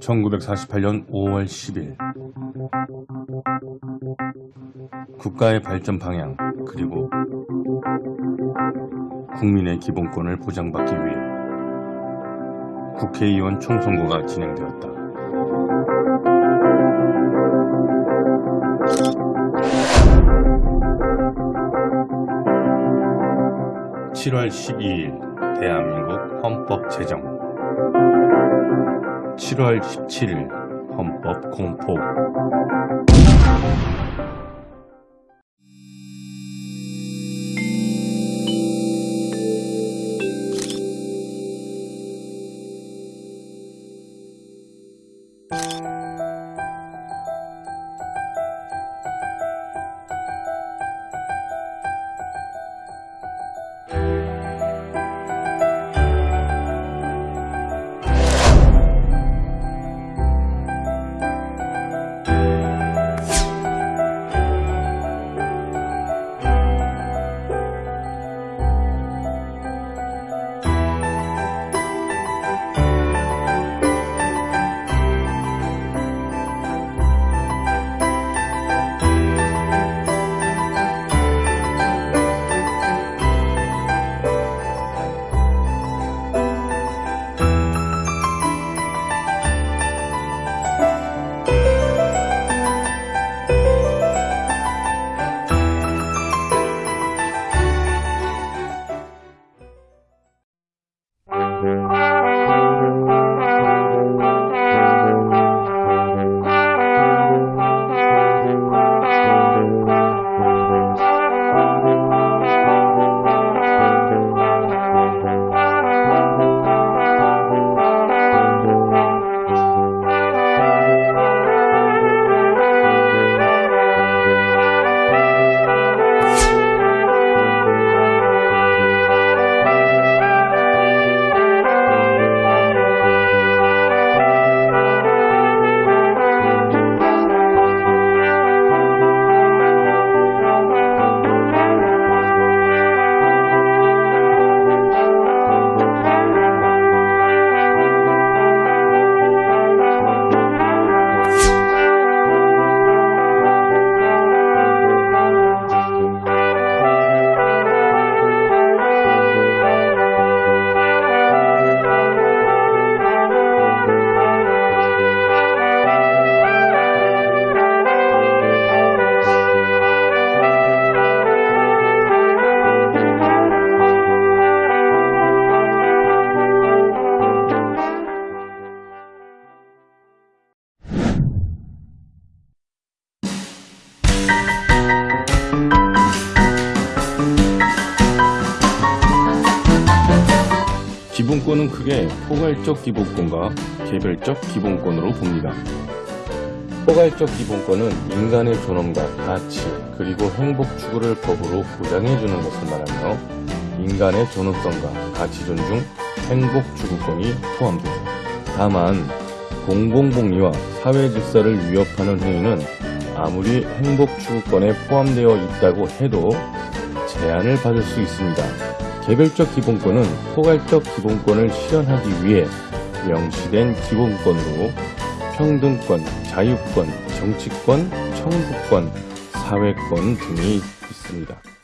1948년 5월 10일 국가의 발전 방향 그리고 국민의 기본권을 보장받기 위해 국회의원 총선거가 진행되었다. 7월 12일 대한민국 헌법 제정 7월 17일 헌법 공포 기본권은 크게 포괄적 기본권과 개별적 기본권으로 봅니다. 포괄적 기본권은 인간의 존엄과 가치 그리고 행복 추구를 법으로 보장해주는 것을 말하며 인간의 존엄성과 가치 존중, 행복 추구권이 포함됩니다. 다만 공공복리와 사회 질서를 위협하는 행위는 아무리 행복 추구권에 포함되어 있다고 해도 제한을 받을 수 있습니다. 개별적 기본권은 포괄적 기본권을 실현하기 위해 명시된 기본권으로 평등권, 자유권, 정치권, 청구권, 사회권 등이 있습니다.